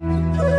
う。